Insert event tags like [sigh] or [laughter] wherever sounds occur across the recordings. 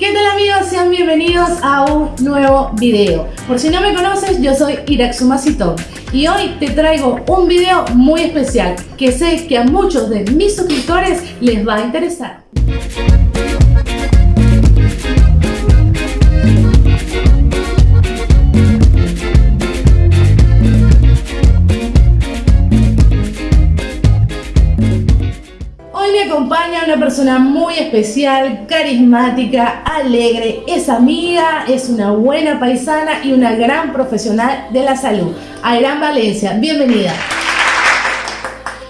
¿Qué tal amigos? Sean bienvenidos a un nuevo video. Por si no me conoces, yo soy Iraxuma y hoy te traigo un video muy especial que sé que a muchos de mis suscriptores les va a interesar. Persona muy especial, carismática, alegre, es amiga, es una buena paisana y una gran profesional de la salud. Ayrán Valencia, bienvenida.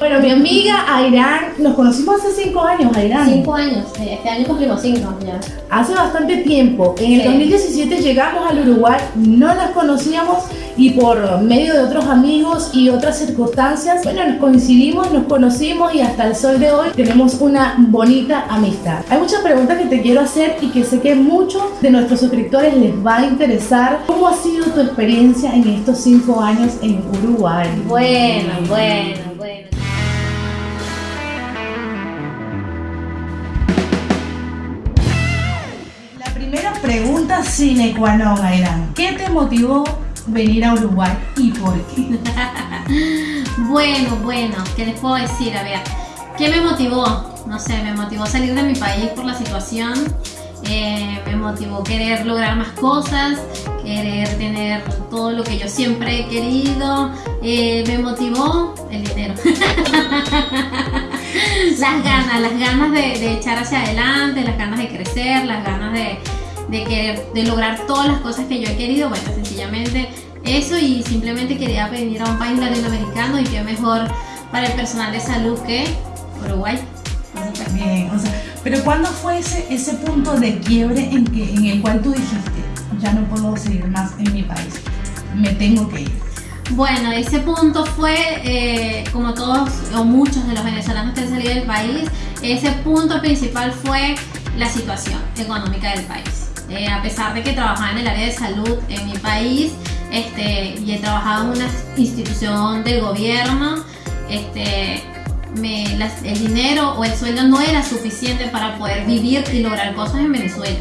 Bueno, mi amiga Ayrán, nos conocimos hace cinco años, Ayrán. Cinco años, este año cumplimos cinco ya. Hace bastante tiempo. En el 2017 llegamos al Uruguay, no las conocíamos y por medio de otros amigos y otras circunstancias, bueno, nos coincidimos, nos conocimos y hasta el sol de hoy tenemos una bonita amistad. Hay muchas preguntas que te quiero hacer y que sé que muchos de nuestros suscriptores les va a interesar. ¿Cómo ha sido tu experiencia en estos cinco años en Uruguay? Bueno, bueno, sine qua non. ¿Qué te motivó venir a Uruguay y por qué? [laughs] bueno, bueno, ¿qué les puedo decir? A ver, ¿qué me motivó? No sé, me motivó salir de mi país por la situación, eh, me motivó querer lograr más cosas, querer tener todo lo que yo siempre he querido, eh, me motivó el dinero. [laughs] las ganas, las ganas de, echar hacia adelante, las ganas de crecer, las ganas de, de, querer, de lograr todas las cosas que yo he querido, bueno, sencillamente eso y simplemente quería venir a un país latinoamericano y qué mejor para el personal de salud que Uruguay. Bien, o sea, pero ¿cuándo fue ese, ese punto de quiebre en, que, en el cual tú dijiste, ya no puedo seguir más en mi país, me tengo que ir? Bueno, ese punto fue, eh, como todos o muchos de los venezolanos que han salido del país, ese punto principal fue la situación económica del país. Eh, a pesar de que trabajaba en el área de salud en mi país este, y he trabajado en una institución del gobierno, este, el dinero o el sueldo no era suficiente para poder vivir y lograr cosas en Venezuela.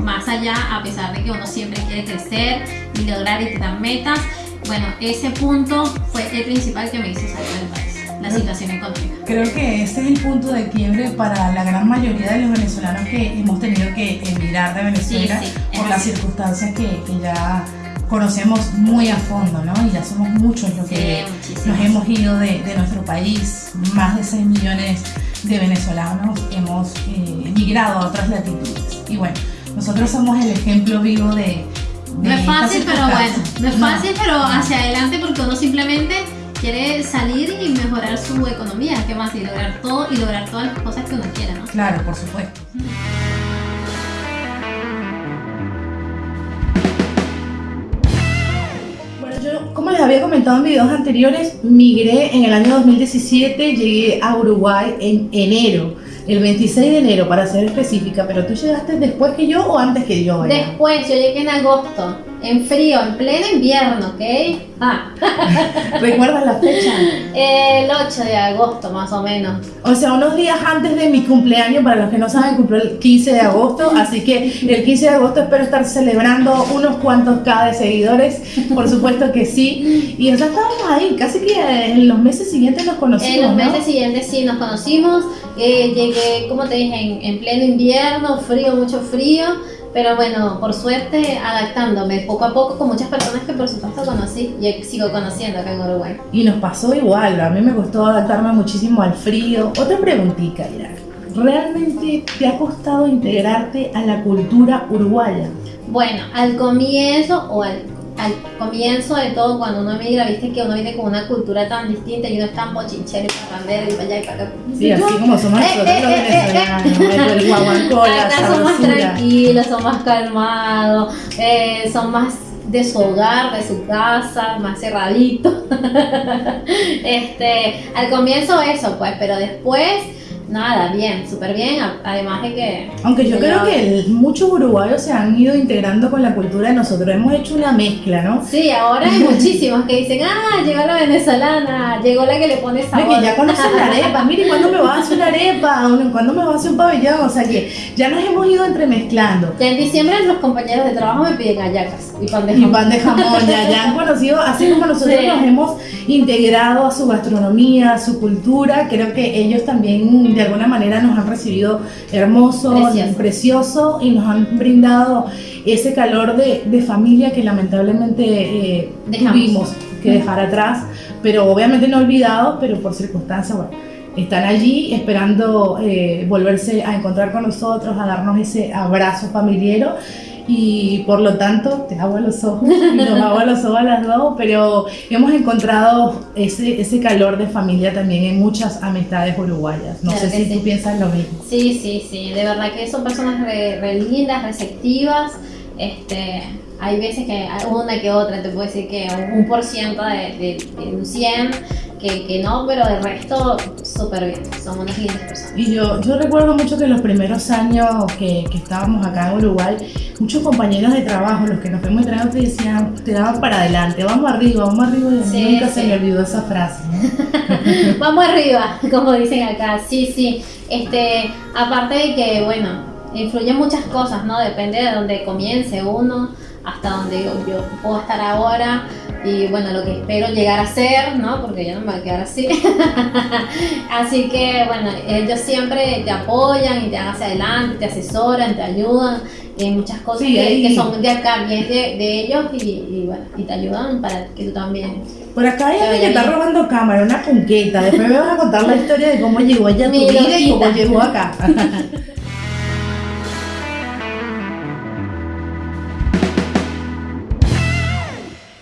Más allá, a pesar de que uno siempre quiere crecer y lograr y tener metas, bueno, ese punto fue el principal que me hizo salir del país la situación económica. Creo que ese es el punto de quiebre para la gran mayoría de los venezolanos que hemos tenido que emigrar de Venezuela por las circunstancias que, que, ya conocemos muy a fondo, ¿no? Y ya somos muchos los que nos hemos ido de, de, nuestro país, más de 6 millones de venezolanos hemos eh, emigrado a otras latitudes. Y bueno, nosotros somos el ejemplo vivo de... no es fácil, pero bueno, no es fácil, pero hacia adelante porque uno simplemente quiere salir y mejorar su economía, ¿qué más? Y lograr todo y lograr todas las cosas que uno quiera, ¿no? Claro, por supuesto. Bueno, yo, como les había comentado en videos anteriores, migré en el año 2017, llegué a Uruguay en enero el 26 de enero para ser específica, pero tú llegaste después que yo o antes que yo. Después, yo llegué en agosto, en frío, en pleno invierno, ¿ok? Ah. [laughs] ¿Recuerdas la fecha? El 8 de agosto, más o menos. O sea, unos días antes de mi cumpleaños, para los que no saben, cumplió el 15 de agosto, así que el 15 de agosto espero estar celebrando unos cuantos K de seguidores, por supuesto que sí. Y ya estábamos ahí, casi que en los meses siguientes nos conocimos. En los meses siguientes sí nos conocimos. Eh, llegué, como te dije, en, pleno invierno, frío, mucho frío, pero bueno, por suerte adaptándome poco a poco con muchas personas que por supuesto conocí y sigo conociendo acá en Uruguay. Y nos pasó igual, a mí me costó adaptarme muchísimo al frío. Otra preguntita, Irak. ¿Realmente te ha costado integrarte a la cultura uruguaya? Bueno, al comienzo o al al comienzo de todo, cuando uno emigra, viste que uno viene con una cultura tan distinta y uno es tan bochinchero y parrandero y para allá y para acá. Sí, así como somos nosotros eh, los eh, eh, venezolanos, el guaguancó, Acá son más tranquilos, son más calmados, son más de su hogar, de su casa, más cerradito. [laughs] este, al comienzo eso, pues, pero después Nada, bien, súper bien, además de que... Aunque yo creo que muchos uruguayos se han ido integrando con la cultura de nosotros, hemos hecho una mezcla, ¿no? Sí, ahora hay [laughs] muchísimos que dicen, ah, llegó la venezolana, llegó la que le pone sabor. que ya conocen la arepa, mire, ¿cuándo me vas a hacer una arepa? ¿Cuándo me vas a hacer un pabellón? O sea que ya nos hemos ido entremezclando. Ya en diciembre los compañeros de trabajo me piden hallacas y pan de jamón. Y pan de jamón, ya, ya han conocido, así como nosotros nos hemos integrado a su gastronomía, a su cultura, creo que ellos también de alguna manera nos han recibido hermoso, precioso, y nos han brindado ese calor de, familia que lamentablemente eh, tuvimos que dejar atrás, pero obviamente no olvidados, pero por circunstancias, bueno, están allí esperando eh, volverse a encontrar con nosotros, a darnos ese abrazo familiar y por lo tanto te hago a los ojos y nos hago a los ojos a las dos, pero hemos encontrado ese, ese calor de familia también en muchas amistades uruguayas. No sé si tú piensas lo mismo. Sí, sí, sí, de verdad que son personas re, lindas, receptivas. Este, hay veces que una que otra, te puedo decir que un, por ciento de, de, un 100 que, no, pero el resto súper bien, somos unas lindas personas. Y yo, yo recuerdo mucho que los primeros años que, que estábamos acá en Uruguay, muchos compañeros de trabajo, los que nos fuimos entrenando, te decían, te daban para adelante, vamos arriba, vamos arriba, y nunca se me olvidó esa frase. [laughs] vamos arriba, como dicen acá, sí, sí. Este, aparte de que, bueno, influyen muchas cosas, ¿no? Depende de dónde comience uno, hasta donde yo, yo puedo estar ahora y bueno, lo que espero llegar a ser, ¿no? Porque yo no me voy a quedar así. [laughs] así que bueno, ellos siempre te apoyan y te dan hacia adelante, te asesoran, te ayudan en muchas cosas que, son de acá, bien de, ellos y, bueno, y te ayudan para que tú también. Por acá hay alguien que está robando cámara, una punqueta. Después me vas a contar la historia de cómo llegó allá tu vida y cómo llegó acá. [laughs]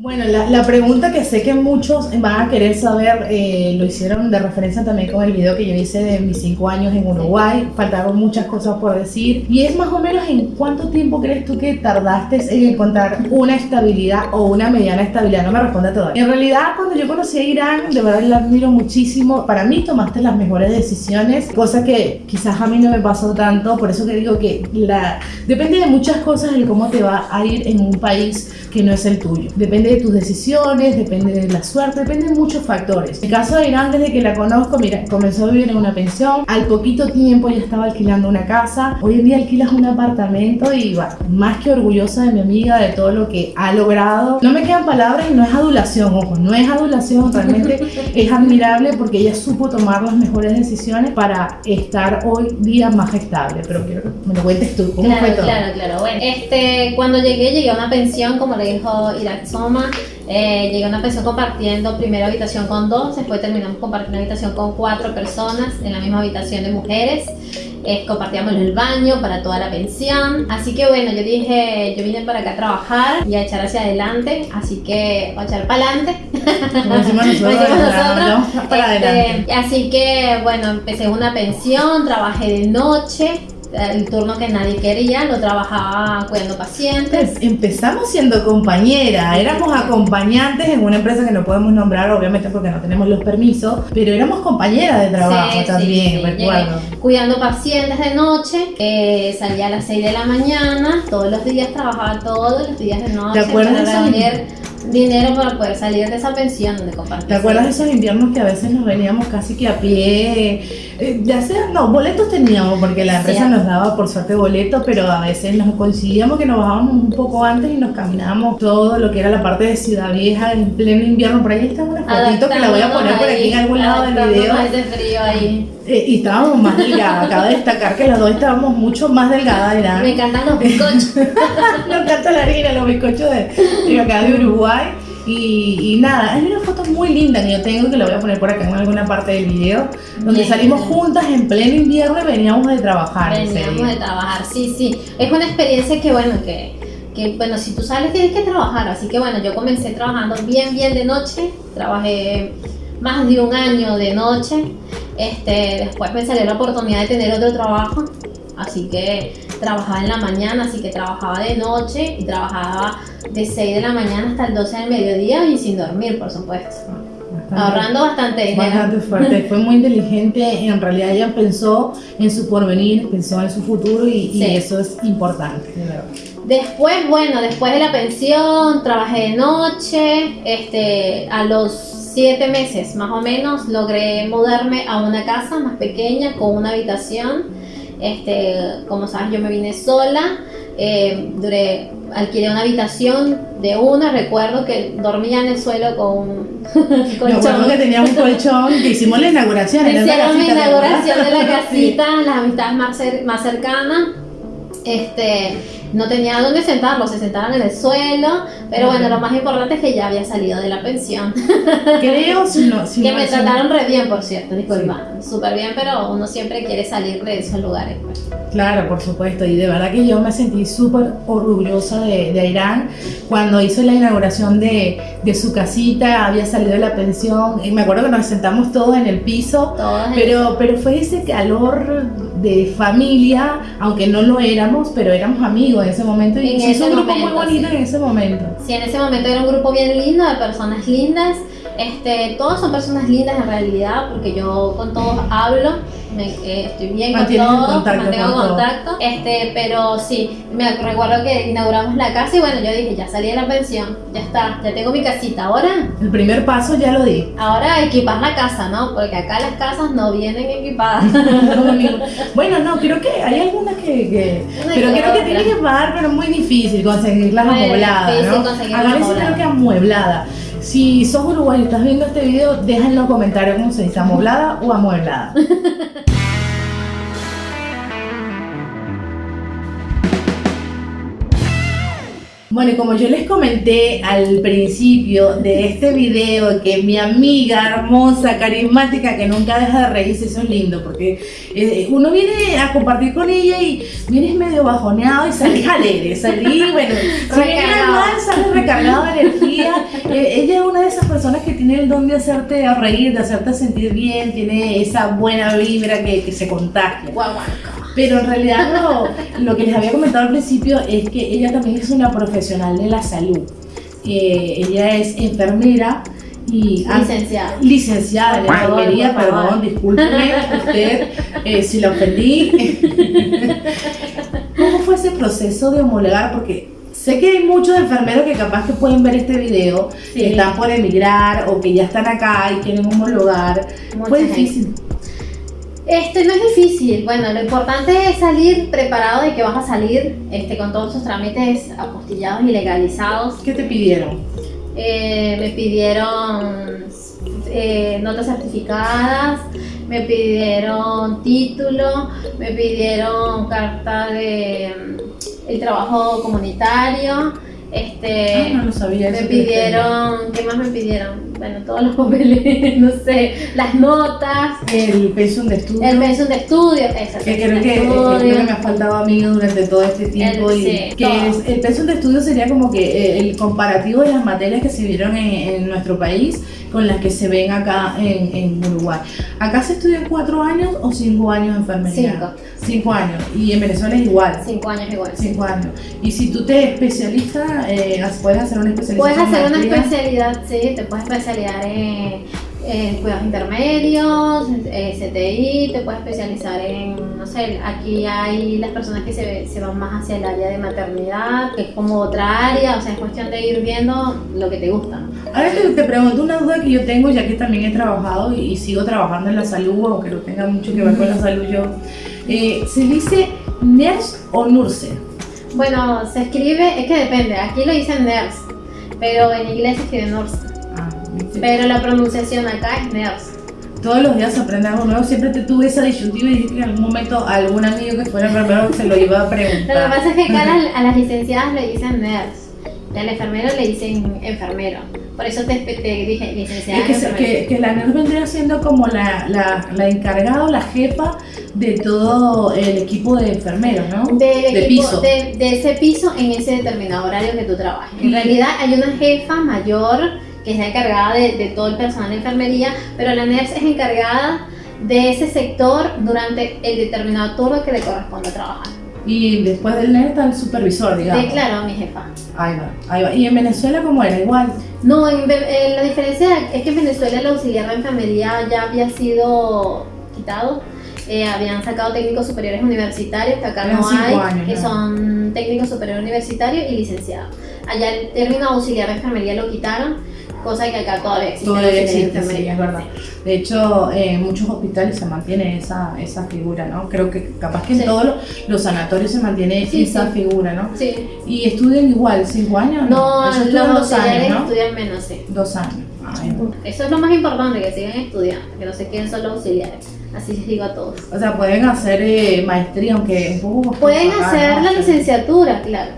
Bueno, la, pregunta que sé que muchos van a querer saber, eh, lo hicieron de referencia también con el video que yo hice de mis cinco años en Uruguay, faltaron muchas cosas por decir, y es más o menos en cuánto tiempo crees tú que tardaste en encontrar una estabilidad o una mediana estabilidad, no me responde todavía. En realidad, cuando yo conocí a Irán, de verdad la admiro muchísimo, para mí tomaste las mejores decisiones, cosa que quizás a mí no me pasó tanto, por eso que digo que la, depende de muchas cosas el cómo te va a ir en un país que no es el tuyo, depende de tus decisiones, depende de la suerte, depende de muchos factores. En el caso de Irán, desde que la conozco, mira, comenzó a vivir en una pensión, al poquito tiempo ya estaba alquilando una casa, hoy en día alquilas un apartamento y va, más que orgullosa de mi amiga, de todo lo que ha logrado. No me quedan palabras y no es adulación, ojo, no es adulación, realmente [laughs] es admirable porque ella supo tomar las mejores decisiones para estar hoy día más estable, pero quiero que me lo cuentes tú, ¿cómo claro, fue todo? Claro, claro, bueno, este, cuando llegué, llegué a una pensión, como le dijo Irak Soma, eh, llegué a una pensión compartiendo primera habitación con dos, después terminamos compartiendo habitación con cuatro personas en la misma habitación de mujeres. Eh, compartíamos el baño para toda la pensión. Así que bueno, yo dije, yo vine para acá a trabajar y a echar hacia adelante, así que voy a echar para adelante. [laughs] así que bueno, empecé una pensión, trabajé de noche el turno que nadie quería, lo trabajaba cuidando pacientes. Pues, empezamos siendo compañera, éramos acompañantes en una empresa que no podemos nombrar, obviamente porque no tenemos los permisos, pero éramos compañeras de trabajo también, recuerdo. Cuidando pacientes de noche, eh, salía a las 6 de la mañana, todos los días trabajaba todos los días de noche. ¿Te acuerdas dinero para poder salir de esa pensión donde ¿Te acuerdas de esos inviernos que a veces nos veníamos casi que a pie? Eh, ya sea, no, boletos teníamos porque la empresa nos daba por suerte boletos, pero a veces nos coincidíamos que nos bajábamos un poco antes y nos caminábamos todo lo que era la parte de Ciudad Vieja en pleno invierno. Por ahí está una fotito que la voy a poner por aquí en algún lado del video. frío ahí. Eh, y estábamos más delgadas. [laughs] Acabo de destacar que las dos estábamos mucho más delgadas. Me encantan los bizcochos. [laughs] Me encanta la harina, los bizcochos de, acá de Uruguay. Y, nada, hay una foto muy linda que yo tengo que la voy a poner por acá en alguna parte del video, donde salimos juntas en pleno invierno y veníamos de trabajar. Veníamos de trabajar, sí, sí. Es una experiencia que, bueno, que, que, bueno, si tú sales tienes que trabajar. Así que, bueno, yo comencé trabajando bien, bien de noche. Trabajé más de un año de noche. Este, después me salió la oportunidad de tener otro trabajo, así que trabajaba en la mañana, así que trabajaba de noche y trabajaba de 6 de la mañana hasta el 12 del mediodía y sin dormir, por supuesto. ahorrando bastante dinero. Bastante fuerte, [laughs] fue muy inteligente, en realidad ella pensó en su porvenir, pensó en su futuro y, eso es importante. Después, bueno, después de la pensión, trabajé de noche, este, a los siete meses más o menos logré mudarme a una casa más pequeña con una habitación. Este, como sabes, yo me vine sola, eh, duré, alquilé una habitación de una, recuerdo que dormía en el suelo con un [laughs] colchón. Que tenía un colchón, que hicimos la inauguración. Hicieron la inauguración de la [laughs] casita, las amistades más, más cercanas. Este, no tenía dónde sentarlos, se sentaron en el suelo, pero bueno, lo más importante es que ya había salido de la pensión. [laughs] Creo, si no, si [laughs] Que me trataron re bien, por cierto, disculpa, súper bien, pero uno siempre quiere salir de esos lugares. Pues. Claro, por supuesto, y de verdad que yo me sentí súper orgullosa de, de Irán cuando hizo la inauguración de, de, su casita, había salido de la pensión, y me acuerdo que nos sentamos todos en el piso, pero, pero fue ese calor de familia, aunque no lo éramos, pero éramos amigos en ese momento y en un grupo muy bonito en ese momento. Sí, en ese momento era un grupo bien lindo de personas lindas. Este, todos son personas lindas en realidad, porque yo con todos hablo me, estoy bien con todo, mantengo contacto. Este, pero sí, me recuerdo que inauguramos la casa y bueno, yo dije, ya salí de la pensión, ya está, ya tengo mi casita. Ahora. El primer paso ya lo di. Ahora equipar la casa, ¿no? Porque acá las casas no vienen equipadas. [laughs] bueno, no, creo que hay algunas que. pero creo que tiene que pagar, pero es muy difícil conseguirlas amuebladas. ¿no? A veces creo que amueblada. Si sos uruguayo y estás viendo este video, deja en los comentarios cómo se dice, amoblada o amueblada. [laughs] Bueno, y como yo les comenté al principio de este video, que mi amiga hermosa, carismática, que nunca deja de reírse, eso es lindo, porque eh, uno viene a compartir con ella y vienes medio bajoneado y salís alegre, salís, bueno, [laughs] mal, sales recargado de energía. Eh, ella es una de esas personas que tiene el don de hacerte reír, de hacerte sentir bien, tiene esa buena vibra que, que se contagia. Pero en realidad lo, que les había comentado al principio es que ella también es una profesional de la salud. Eh, ella es enfermera y licenciada. Licenciada en enfermería, perdón, discúlpeme usted eh, si la ofendí. [laughs] ¿Cómo fue ese proceso de homologar? Porque sé que hay muchos enfermeros que capaz que pueden ver este video, que están por emigrar o que ya están acá y quieren homologar. fue difícil. Este no es difícil. Bueno, lo importante es salir preparado de que vas a salir este, con todos tus trámites apostillados y legalizados. ¿Qué te pidieron? Eh, me pidieron eh, notas certificadas, me pidieron título, me pidieron carta de mm, el trabajo comunitario este, ah, no lo sabía. Me pidieron, ¿qué más me pidieron? Bueno, todos los papeles, [laughs] no sé, las notas. El pensum de estudio. El pensum de estudio, exacto. Que creo que, creo que me ha faltado a mí durante todo este tiempo. El, y que el pensum de estudio sería como que eh, el comparativo de las materias que se vieron en, en nuestro país con las que se ven acá en, en Uruguay. ¿Acá se estudian cuatro años o cinco años en enfermería? Cinco. Cinco años. Y en Venezuela es igual. Cinco años igual. Cinco años. Y si tú te especializas, eh, puedes hacer una especialidad. Puedes hacer una especialidad, sí, te puedes especializar en en cuidados intermedios, eh, CTI, te puedes especializar en, no sé, aquí hay las personas que se, se, van más hacia el área de maternidad, que es como otra área, o sea, es cuestión de ir viendo lo que te gusta. Ahora te, te pregunto una duda que yo tengo, ya que también he trabajado y, sigo trabajando en la salud, aunque no tenga mucho que ver con la salud yo. Eh, ¿Se dice NERS o NURSE? Bueno, se escribe, es que depende, aquí lo dicen NERS, pero en inglés se escribe NURSE. Pero la pronunciación acá es NERS. Todos los días aprende algo nuevo. Siempre te tuve esa disyuntiva y dije que en algún momento algún amigo que fuera enfermero se lo iba a preguntar. Lo que pasa es que acá a las [laughs] licenciadas le dicen NERS y al enfermero le dicen enfermero. Por eso te, dije licenciada. Es que, que, la NERS vendría siendo como la, la, la encargada o la jefa de todo el equipo de enfermeros, ¿no? de piso. De, de, ese piso en ese determinado horario que tú trabajas. En realidad hay una jefa mayor que es la encargada de, todo el personal de enfermería, pero la NERS es encargada de ese sector durante el determinado turno que le corresponde trabajar. Y después del NER está el supervisor, digamos. Sí, claro, mi jefa. Ahí va, ahí va. ¿Y en Venezuela cómo era? Igual. No, en, eh, la diferencia es que en Venezuela el auxiliar de enfermería ya había sido quitado. Eh, habían sacado técnicos superiores universitarios, que acá no hay, que son técnicos superiores universitarios y licenciados. Allá el término auxiliar de enfermería lo quitaron cosa que acá todavía existe. Todavía existe, sí, es verdad. De hecho, en muchos hospitales se mantiene esa, esa figura, ¿no? Creo que capaz que en todos los, sanatorios se mantiene esa figura, ¿no? Sí. ¿Y estudian igual, cinco años? No, los dos años, ¿no? estudian menos, sí. Dos años. Eso es lo más importante, que sigan estudiando, que no se queden solo auxiliares. Así les digo a todos. O sea, pueden hacer eh, maestría, aunque es un poco Pueden hacer la licenciatura, claro.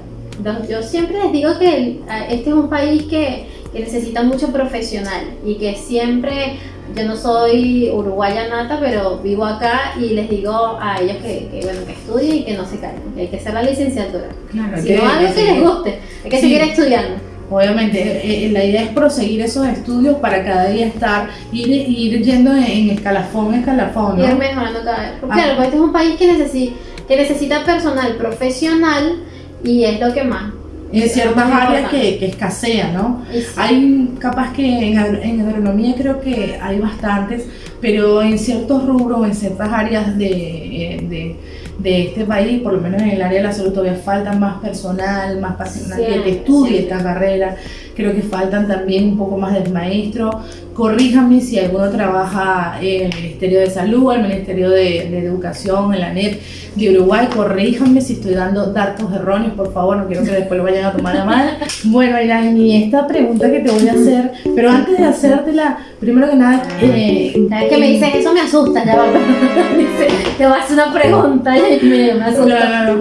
Yo siempre les digo que este es un país que que necesita mucho profesional y que siempre, yo no soy uruguaya nata, pero vivo acá y les digo a ellos que, bueno, que estudien y que no se caigan, que hay que hacer la licenciatura. Claro, si no, algo que les guste, hay que seguir estudiando. Obviamente, eh, eh, la idea es proseguir esos estudios para cada día estar, ir, ir yendo en escalafón, escalafón. ¿no? Ir mejorando cada vez. Porque, ah. claro, este es un país que necesita, que necesita personal profesional y es lo que más en ciertas áreas que, que escasean, ¿no? Hay capaz que en, en, agronomía creo que hay bastantes, pero en ciertos rubros, en ciertas áreas de, eh, de, de, este país, por lo menos en el área de la salud, todavía falta más personal, más personal que estudie esta carrera. Creo que faltan también un poco más de maestro. Corríjame si alguno trabaja en el Ministerio de Salud, el Ministerio de, de Educación, en la NEP de Uruguay. Corríjanme si estoy dando datos erróneos, por favor, no quiero que después lo vayan a tomar a mal. Bueno, y esta pregunta que te voy a hacer, pero antes de hacértela, primero que nada... Eh, que me dices eso? Me asusta, ya va. [laughs] te voy a hacer una pregunta y me, me asusta.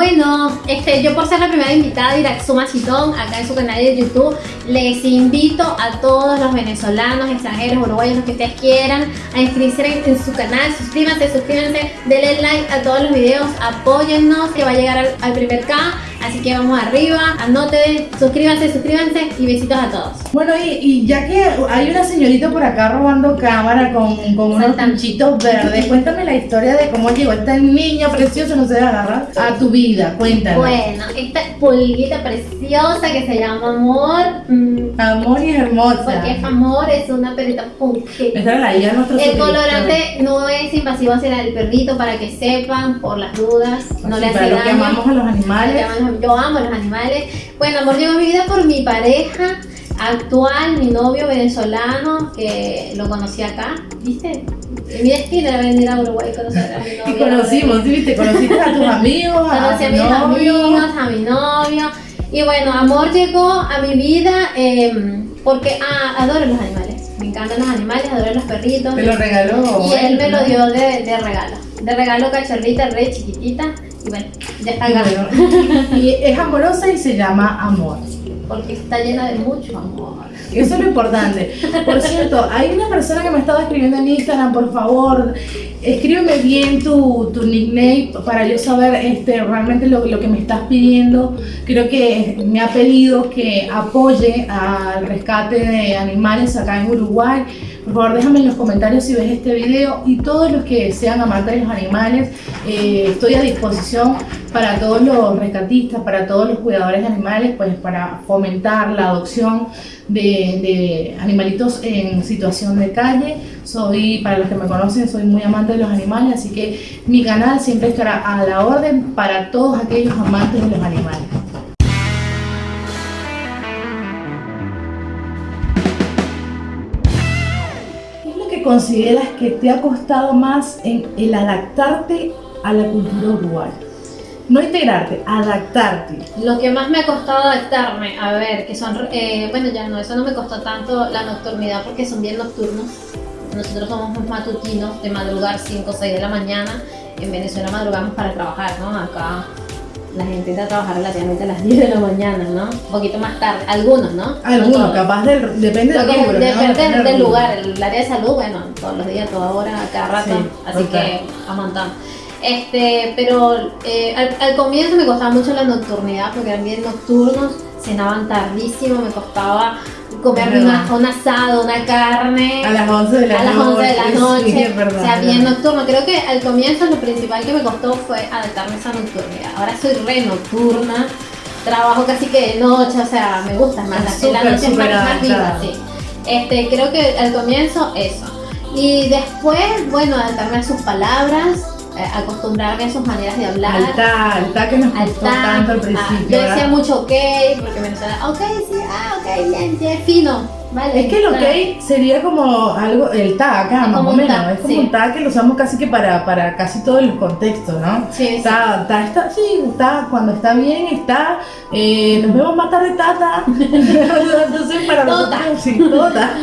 Bueno, este, yo por ser la primera invitada de Iraxuma Chitón acá en su canal de YouTube, les invito a todos los venezolanos, extranjeros, uruguayos, los que ustedes quieran, a inscribirse en, su canal, suscríbanse, suscríbanse, denle like a todos los videos, apóyennos que va a llegar al, al primer K Así que vamos arriba, anoten, suscríbanse, suscríbanse y besitos a todos. Bueno, y, ya que hay una señorita por acá robando cámara con, con unos pinchitos verdes, cuéntame la historia de cómo llegó esta niña preciosa, no se agarrar, a tu vida, cuéntame. Bueno, esta pulguita preciosa que se llama Amor. Mm, amor y hermosa. Porque es amor, es una perrita punk. Esta la idea nuestro El colorante no es invasivo hacia el perrito para que sepan, por las dudas, no le hace daño. que amamos a los animales yo amo los animales. Bueno, amor llegó a mi vida por mi pareja actual, mi novio venezolano, que lo conocí acá, ¿viste? Mi destino era venir a Uruguay y conocer a mi [laughs] novio. Y conocimos, ¿viste? Conociste a tus amigos, Conocí a, mis amigos, a mi novio. Y bueno, amor llegó a mi vida em, porque ah, adoro los animales. Me encantan los animales, adoro los perritos. ¿Te lo regaló? Y él me lo dio de, de regalo. De regalo cachorrita, re chiquitita. Y bueno, ya está acá. [laughs] y es amorosa y se llama amor. Porque está llena de mucho amor. Eso es lo importante. Por cierto, hay una persona que me estaba escribiendo en Instagram, por favor, escríbeme bien tu, tu nickname para yo saber este, realmente lo, lo, que me estás pidiendo. Creo que me ha pedido que apoye al rescate de animales acá en Uruguay. Por favor, déjame en los comentarios si ves este video y todos los que sean amantes de los animales, eh, estoy a disposición para todos los rescatistas, para todos los cuidadores de animales, pues para fomentar la adopción de, animalitos en situación de calle. Soy, para los que me conocen, soy muy amante de los animales, así que mi canal siempre estará a la orden para todos aquellos amantes de los animales. consideras que te ha costado más en el adaptarte a la cultura uruguaya? No integrarte, adaptarte. Lo que más me ha costado adaptarme, a ver, que son, eh, bueno, ya no, eso no me costó tanto la nocturnidad porque son bien nocturnos. Nosotros somos matutinos de madrugar 5 o 6 de la mañana. En Venezuela madrugamos para trabajar, ¿no? Acá la gente entra a trabajar relativamente a las 10 de la mañana, ¿no? Un poquito más tarde, algunos, ¿no? Algunos, capaz del, depende del rubro, Depende del lugar, el área de salud, bueno, todos los días, toda hora, cada rato, así que a montón. Este, pero eh, al, al, comienzo me costaba mucho la nocturnidad porque eran bien nocturnos, cenaban tardísimo, me costaba comerme una, un asado, una carne. A las 11 de la a las 11 de la noche. [laughs] Sí, es verdad, o sea, bien verdad. nocturno. Creo que al comienzo lo principal que me costó fue adaptarme a esa nocturnidad. Ahora soy re nocturna. Trabajo casi que de noche, o sea, me gusta más. La, Súper, la noche es más, viva, sí. Este, creo que al comienzo eso. Y después, bueno, adaptarme a sus palabras, acostumbrarme a sus maneras de hablar. Al ta, al ta que nos costó tanto al ah, principio. yo decía mucho ok, porque me decía, ok, sí, ah, ok, bien, bien, fino. Vale, Es que el claro. ok sería como algo, el ta acá, más o menos. ta, es como sí. un ta que lo usamos casi que para, para casi todos los contextos, ¿no? Sí, sí. Está, está, está, sí, está, cuando está bien, está, eh, nos vemos más tarde, tata. [laughs] Entonces, para Todo nosotros, sí, está.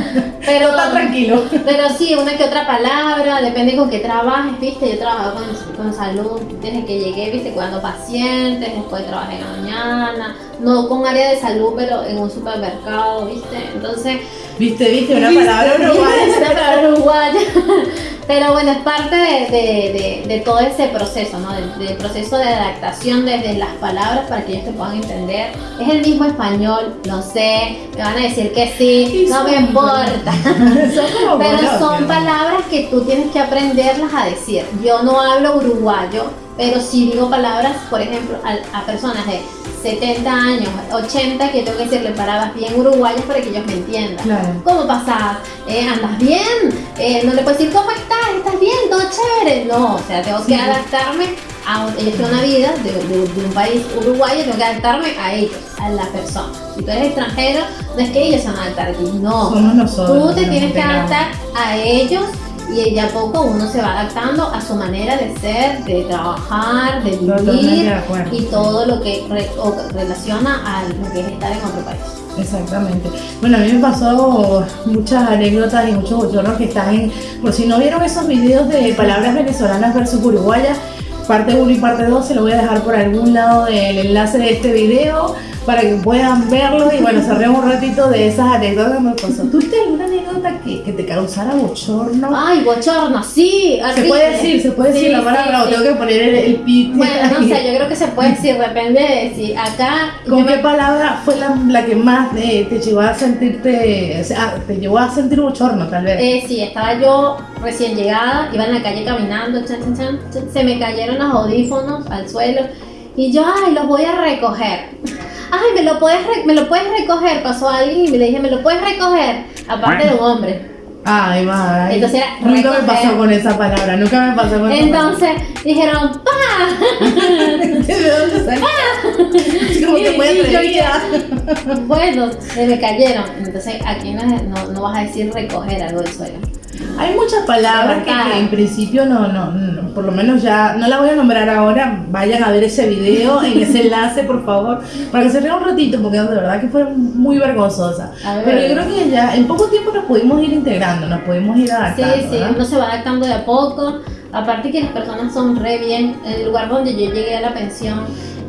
Pero, está tranquilo. pero sí, una que otra palabra, depende con qué trabajes, viste, yo trabajo con, con salud desde que llegué, viste, cuidando pacientes, después trabajé en la mañana, no con área de salud, pero en un supermercado, viste, entonces Viste, viste, una palabra Una uruguaya. palabra uruguaya. [laughs] Pero bueno, es parte de, de- de- de todo ese proceso, ¿no? Del, del proceso de adaptación desde las palabras para que ellos te puedan entender. Es el mismo español, lo sé, me van a decir que sí, no me importa. [laughs] [laughs] Pero son palabras que tú tienes que aprenderlas a decir. Yo no hablo uruguayo, pero sí digo palabras, por ejemplo, a, a personas de 70 años, 80, que tengo que decirle palabras bien uruguayas para que ellos me entiendan. Claro. ¿Cómo pasas? Eh, ¿Andas bien? Eh, no le puedo decir, ¿cómo estás? ¿Estás bien? ¿Todo chévere? No, o sea, tengo que Sí. adaptarme a un- ellos una vida de, de- de un país uruguayo, tengo que adaptarme a ellos, a la persona. Si tú eres extranjero, no es que ellos se van a adaptar a ti, no. Somos nosotros. Tú te tienes que adaptar a ellos y de a poco uno se va adaptando a su manera de ser, de trabajar, de vivir de y todo lo que re- relaciona a lo que es estar en otro país. Exactamente. Bueno, a mí me pasó muchas anécdotas y muchos bochornos que están en. Por si no vieron esos videos de palabras venezolanas versus uruguayas, parte 1 y parte 2 se lo voy a dejar por algún lado del enlace de este video para que puedan verlo y bueno, cerremos un ratito de esas anécdotas que me pasó. ¿Tuviste alguna anécdota que, que te causara bochorno? Ay, bochorno, sí. se puede decir, se puede decir la palabra sí, tengo que poner el, el pit. Bueno, no sé, yo creo que se puede [laughs] decir, depende de si acá. ¿Con qué me- palabra fue la, la que más eh, te llevó a sentirte, o sea, te llevó a sentir bochorno tal vez? Eh, sí, estaba yo recién llegada, iba en la calle caminando, chan, chan, chan, chan, se me cayeron los audífonos al suelo y yo, ay, los voy a recoger. Ay, ¿me lo puedes, re- me lo puedes recoger? Pasó alguien y me le dije, ¿me lo puedes recoger? Aparte de un hombre. Ay, va. Entonces era nunca me recoger. pasó con esa palabra, nunca me pasó con esa Entonces dijeron, ¡pa! [laughs] ¿De dónde salió? [laughs] Como que yo atrevida. Bueno, se me cayeron. Entonces aquí no, no, no vas a decir recoger algo del suelo. Hay muchas palabras que, que en principio no, no, no, por lo menos ya, no la voy a nombrar ahora, vayan a ver ese video, [laughs] en ese enlace, por favor, para que se rían un ratito, porque de verdad que fue muy vergonzosa. Ver. Pero yo creo que ya en poco tiempo nos pudimos ir integrando, nos pudimos ir Sí, adaptando. sí, ¿verdad? uno se va adaptando de a poco. Aparte que las personas son re bien. En el lugar donde yo llegué a la pensión,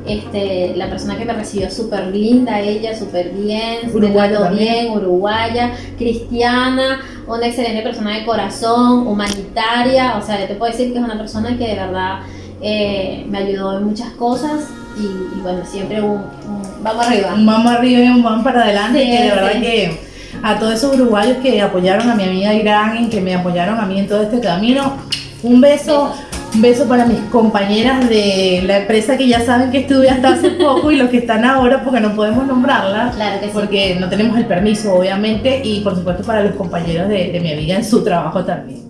este, la persona que me recibió súper linda, ella súper bien, Uruguaya bien, uruguaya, cristiana, una excelente persona de corazón, humanitaria. O sea, yo te puedo decir que es una persona que de verdad eh, me ayudó en muchas cosas. Y, y bueno, siempre un, un- vamos arriba. un vamos arriba y un vamos para adelante, Sí, que de verdad sí. que a todos esos uruguayos que apoyaron a mi amiga Irán y que me apoyaron a mí en todo este camino, un beso, un beso para mis compañeras de la empresa que ya saben que estuve hasta hace [laughs] poco y los que están ahora porque no podemos nombrarlas. Claro que sí. Porque no tenemos el permiso, obviamente, y por supuesto para los compañeros de, de mi amiga en su trabajo también.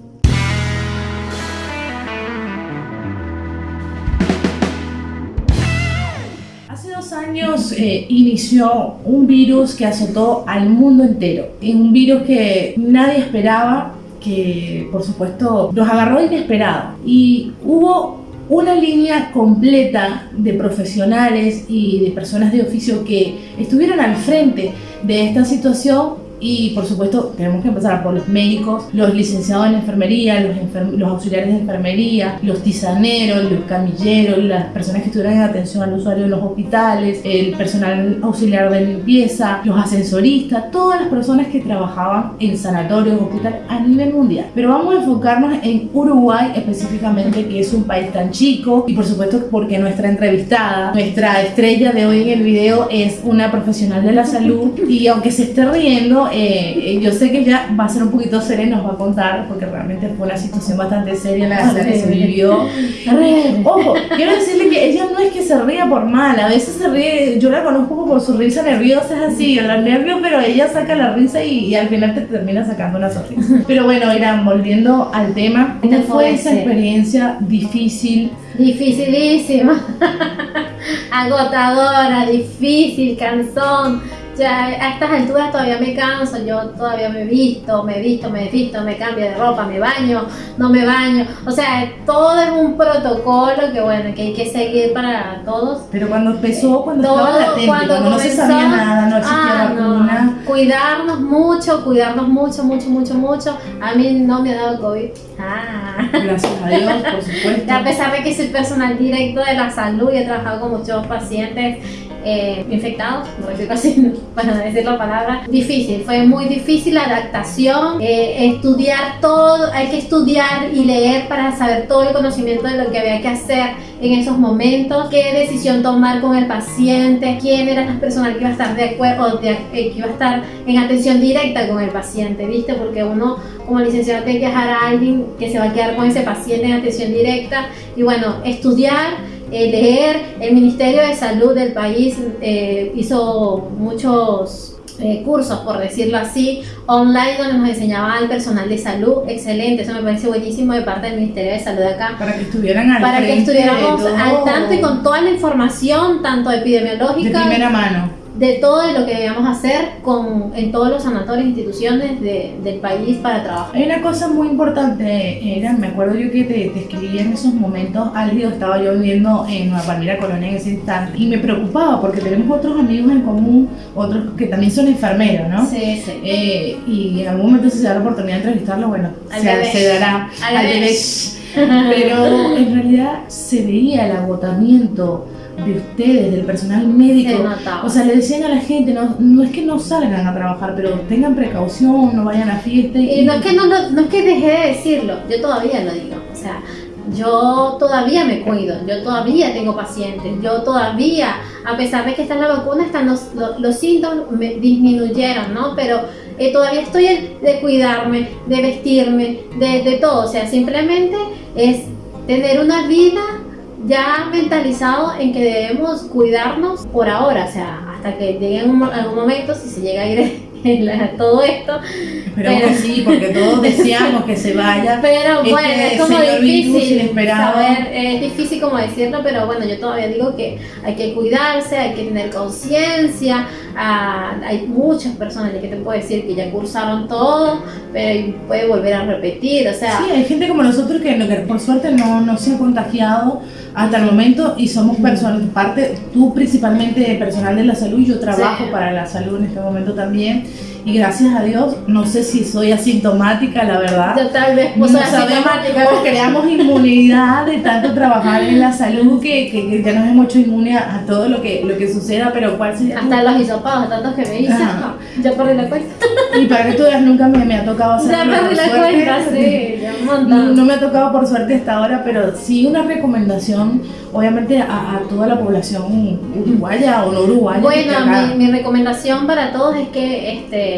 Hace dos años eh, inició un virus que azotó al mundo entero. Un virus que nadie esperaba, que por supuesto nos agarró inesperado. Y hubo una línea completa de profesionales y de personas de oficio que estuvieron al frente de esta situación y por supuesto tenemos que empezar por los médicos, los licenciados en enfermería, los, enfer- los auxiliares de enfermería, los tisaneros, los camilleros, las personas que estuvieron en atención al usuario de los hospitales, el personal auxiliar de limpieza, los ascensoristas, todas las personas que trabajaban en sanatorios, hospitales a nivel mundial. Pero vamos a enfocarnos en Uruguay específicamente, que es un país tan chico y por supuesto porque nuestra entrevistada, nuestra estrella de hoy en el video es una profesional de la salud y aunque se esté riendo, eh, yo sé que ella va a ser un poquito seria nos va a contar, porque realmente fue una situación bastante seria la, la que se vivió. Ojo, quiero decirle que ella no es que se ría por mal, a veces se ríe, yo la conozco por su risa nerviosa, es así, los nervios, pero ella saca la risa y, al final te termina sacando una sonrisa. Pero bueno, Irán, volviendo al tema, ¿cómo fue esa experiencia difícil? Dificilísima, [laughs] agotadora, difícil, cansón ya a estas alturas todavía me canso, yo todavía me visto, me visto, me visto, me cambio de ropa, me baño, no me baño. O sea, todo es un protocolo que bueno, que hay que seguir para todos. Pero cuando empezó, cuando estaba latente, cuando, no se sabía nada, no existía ah, vacuna. Cuidarnos mucho, cuidarnos mucho, mucho, mucho, mucho. A mí no me ha dado COVID. Ah. Gracias a Dios, por [laughs] supuesto. A pesar de que soy personal directo de la salud y he trabajado con muchos pacientes eh, infectados, decirlo [laughs] así, para decir la palabra, difícil, fue muy difícil la adaptación, eh, estudiar todo, hay que estudiar y leer para saber todo el conocimiento de lo que había que hacer en esos momentos, qué decisión tomar con el paciente, quién eran las personas que iba a estar de acuerdo, eh, que iba a estar en atención directa con el paciente, ¿viste? Porque uno como licenciado tiene que dejar a alguien que se va a quedar con ese paciente en atención directa y bueno, estudiar eh, leer. El Ministerio de Salud del país eh, hizo muchos eh, cursos, por decirlo así, online donde nos enseñaba al personal de salud. Excelente, eso me parece buenísimo de parte del Ministerio de Salud acá. Para que estuvieran al Para que estuviéramos al tanto y con toda la información, tanto epidemiológica. De primera mano de todo lo que debemos hacer con, en todos los sanatorios e instituciones del país para trabajar. Hay una cosa muy importante, era, me acuerdo yo que te, te escribí en esos momentos álgidos, estaba yo viviendo en Nueva Palmira Colonia en ese instante y me preocupaba porque tenemos otros amigos en común, otros que también son enfermeros, ¿no? Sí, sí. Eh, y en algún momento si se da la oportunidad de entrevistarlo, bueno, se, se, dará al, al Pero en realidad se veía el agotamiento de ustedes, del personal médico. O sea, le decían a la gente, no, no es que no salgan a trabajar, pero tengan precaución, no vayan a fiesta. Y, no, es que no, no, es que dejé de decirlo, yo todavía lo digo. O sea, yo todavía me cuido, yo todavía tengo pacientes, yo todavía, a pesar de que está la vacuna, están los, los, síntomas me disminuyeron, ¿no? Pero eh, todavía estoy de cuidarme, de vestirme, de, de todo. O sea, simplemente es tener una vida ya mentalizado en que debemos cuidarnos por ahora, o sea, hasta que llegue algún momento, si se llega a ir [laughs] todo esto. Pero, que sí, porque todos [laughs] deseamos que se vaya. Pero este bueno, es como difícil saber, es difícil como decirlo, pero bueno, yo todavía digo que hay que cuidarse, hay que tener conciencia. Ah, hay muchas personas que te puedo decir que ya cursaron todo, pero puede volver a repetir, o sea. Sí, hay gente como nosotros que, que por suerte no, no se ha contagiado hasta el momento y somos personas, parte, tú principalmente personal de la salud, yo trabajo para la salud en este momento también y gracias a Dios, no sé si soy asintomática, la verdad. Yo tal vez no asintomática. creamos inmunidad de tanto trabajar en la salud que, que, ya nos hemos hecho inmune a, todo lo que, lo que suceda, pero ¿cuál sería? Hasta los hisopados, tantos que me no, [laughs] ya perdí la cuenta. Y para que tú veas, nunca me, me, ha tocado hacerlo. Ya perdí la cuenta, sí, ya no, no, me ha tocado por suerte hasta ahora, pero sí una recomendación, obviamente, a, a toda la población uruguaya o no uruguaya. Bueno, mi, mi recomendación para todos es que este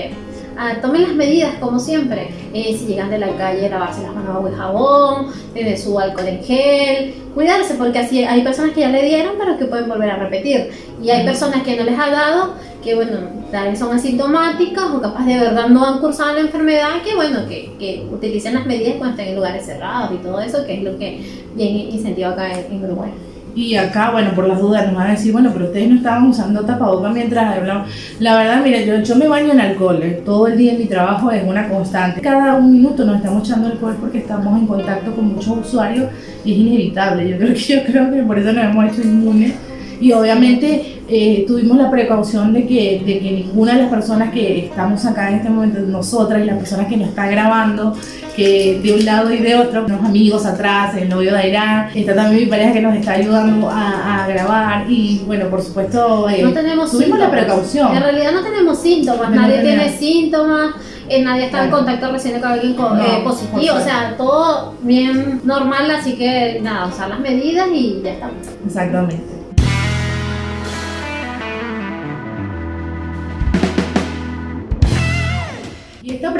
Ah, tomen las medidas como siempre. Eh, si llegan de la calle, lavarse las manos agua y jabón, tener su alcohol en gel, cuidarse porque así hay personas que ya le dieron pero que pueden volver a repetir. Y hay personas que no les ha dado, que bueno, tal vez son asintomáticas o capaz de verdad no han cursado la enfermedad, que bueno, que, que utilicen las medidas cuando estén en lugares cerrados y todo eso, que es lo que bien incentiva acá en Uruguay. Y acá, bueno, por las dudas nos van a decir, bueno, pero ustedes no estaban usando tapabocas mientras hablamos. La verdad, mira, yo, yo me baño en alcohol, eh, todo el día en mi trabajo es una constante. Cada un minuto nos estamos echando alcohol porque estamos en contacto con muchos usuarios y es inevitable. Yo creo que, yo creo que por eso nos hemos hecho inmunes. Y obviamente eh, tuvimos la precaución de que, de que ninguna de las personas que estamos acá en este momento, nosotras y las personas que nos están grabando, que de un lado y de otro, unos amigos atrás, el novio de Irán, está también mi pareja que nos está ayudando a, grabar y bueno, por supuesto, eh, no tenemos tuvimos la precaución. En realidad no tenemos síntomas, nadie tiene síntomas. Eh, nadie está en contacto recién con alguien eh, positivo, o sea, todo bien normal, así que nada, usar las medidas y ya estamos. Exactamente.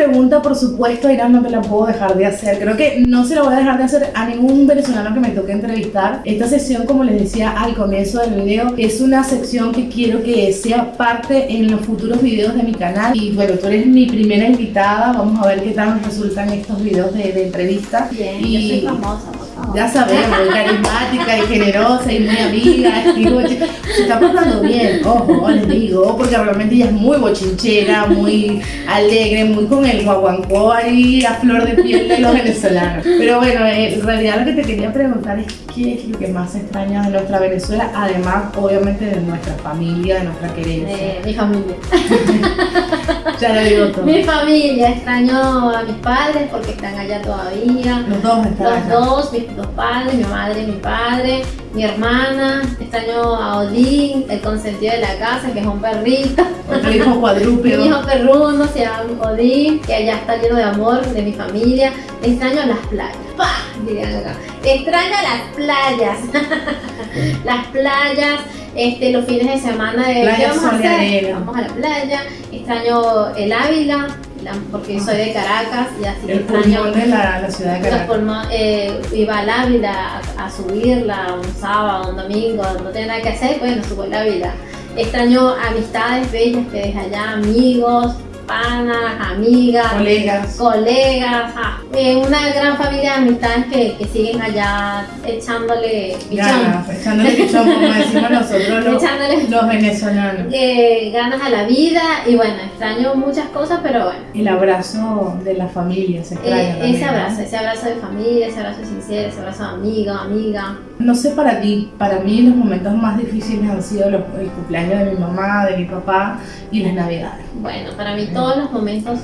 Pregunta, por supuesto, Irán, no me la puedo dejar de hacer. Creo que no se la voy a dejar de hacer a ningún venezolano que me toque entrevistar. Esta sección, como les decía al comienzo del video, es una sección que quiero que sea parte en los futuros videos de mi canal. Y bueno, tú eres mi primera invitada. Vamos a ver qué tal nos resultan estos videos de, de entrevista. Bien, y... yo soy famosa, ya sabemos, carismática y generosa y muy amiga. Digo, se está portando bien, ojo, les digo, porque realmente ella es muy bochinchera, muy alegre, muy con el guaguancó ahí a flor de piel de los venezolanos. Pero bueno, eh, en realidad lo que te quería preguntar es qué es lo que más extrañas de nuestra Venezuela, además, obviamente, de nuestra familia, de nuestra querencia. De mi familia. [laughs] ya lo digo todo. Mi familia, extraño a mis padres porque están allá todavía. Los dos están Los allá. dos, mis dos padres, mi madre y mi padre, mi hermana, extraño a Odín, el consentido de la casa, que es un perrito. Otro hijo Mi cuadrúpedo. [laughs] hijo perruno se llama Odín, que allá está lleno de amor de mi familia. Extraño las playas. ¡Pah! Dirían acá. Extraño las playas. [laughs] las playas, este, los fines de semana de Playa, ¿qué vamos a hacer? Vamos a la playa. Extraño el Ávila, la- porque soy de Caracas y así El extraño de la, la ciudad de los Caracas. pulmones, eh, iba al Ávila a, a subirla un sábado, un domingo, no tenía nada que hacer, bueno, subo el Ávila. Extraño amistades bellas que dejé allá, amigos, panas, amigas, Colegas. colegas, ah, eh, una gran familia de amistades que, que siguen allá echándole pichón, Ganas, echándole pichón, como [laughs] decimos nosotros los, echándole los venezolanos. eh, ganas a la vida y bueno, extraño muchas cosas, pero bueno. El abrazo de la familia se extraña. Eh, también, ese ¿no? abrazo, ese abrazo de familia, ese abrazo sincero, ese abrazo de amigo, amiga. No sé para ti, para mí los momentos más difíciles han sido los- el cumpleaños de mi mamá, de mi papá y las navidades. Bueno, para mí todos los momentos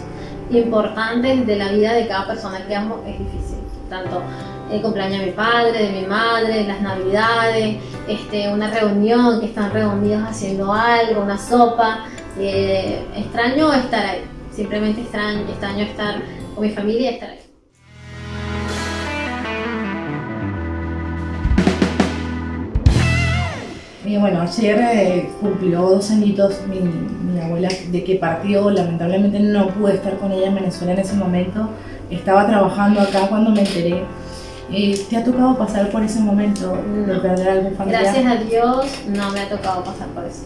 importantes de la vida de cada persona que amo es difícil. Tanto el cumpleaños de mi padre, de mi madre, las navidades, este, una reunión, que están reunidos haciendo algo, una sopa. Eh, extraño estar ahí, simplemente extraño, extraño estar con mi familia y estar ahí. Y bueno, ayer eh, cumplió dos añitos mi, mi abuela de que partió, lamentablemente no pude estar con ella en Venezuela en ese momento, estaba trabajando acá cuando me enteré. Eh, ¿Te ha tocado pasar por ese momento de perder algún familiar? Gracias a Dios no me ha tocado pasar por eso.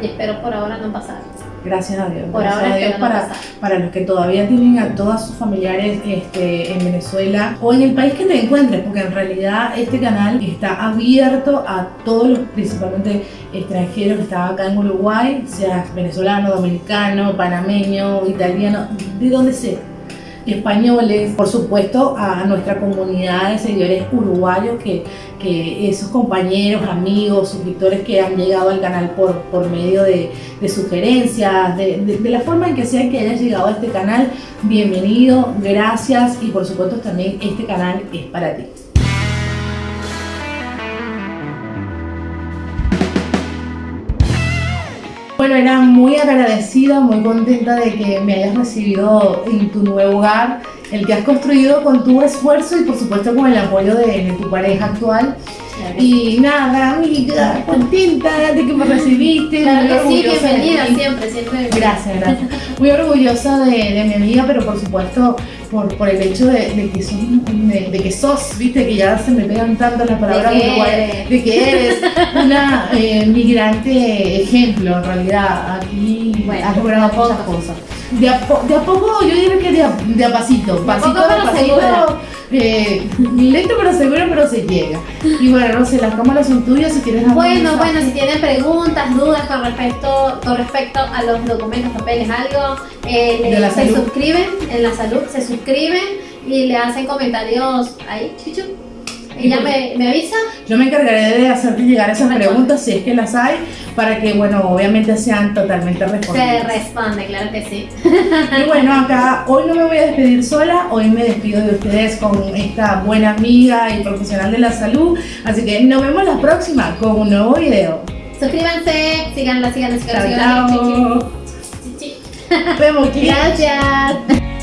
Y espero por ahora no pasar. Gracias a Dios. Por gracias ahora a Dios para, para los que todavía tienen a todos sus familiares este, en Venezuela o en el país que te encuentres, porque en realidad este canal está abierto a todos los principalmente extranjeros que están acá en Uruguay, seas venezolano, dominicano, panameño, italiano, de donde sea. Españoles, por supuesto, a nuestra comunidad de seguidores uruguayos, que, que esos compañeros, amigos, suscriptores que han llegado al canal por, por medio de, sugerencias, de- de la forma en que sea que hayas llegado a este canal, bienvenido, gracias y por supuesto también este canal es para ti. Bueno, era muy agradecida, muy contenta de que me hayas recibido en tu nuevo hogar, el que has construido con tu esfuerzo y por supuesto con el apoyo de, de tu pareja actual. Y nada, amiga, contenta de que me recibiste. Claro que sí, bienvenida siempre, siempre. Gracias, gracias. Muy orgullosa de, de mi amiga, pero por supuesto por, por el hecho de, de que sos, de, de que sos, viste, que ya se me pegan tanto las palabras De que eres. de que eres una eh, migrante ejemplo, en realidad. Aquí Bueno, has logrado a muchas cosas. De a, de a poco, yo diría que de a, de a pasito, pasito pero pasito. Eh, lento pero seguro, pero se llega. Y bueno, no sé, las cámaras son tuyas si quieres Bueno, mensaje. bueno, si tienen preguntas, dudas con respecto, con respecto a los documentos, papeles, algo, eh, le- se salud. suscriben en la salud, se suscriben y le hacen comentarios ahí, chuchu. Ella me, me avisa. Yo me encargaré de hacerte llegar esas preguntas si es que las hay, para que, bueno, obviamente sean totalmente Se respondidas. responde, claro que sí. Y bueno, acá hoy no me voy a despedir sola, hoy me despido de ustedes con esta buena amiga y profesional de la salud. Así que nos vemos la próxima con un nuevo video. Suscríbanse, síganla, síganla, Chao, síganla, chao. Nos vemos. [laughs] Gracias.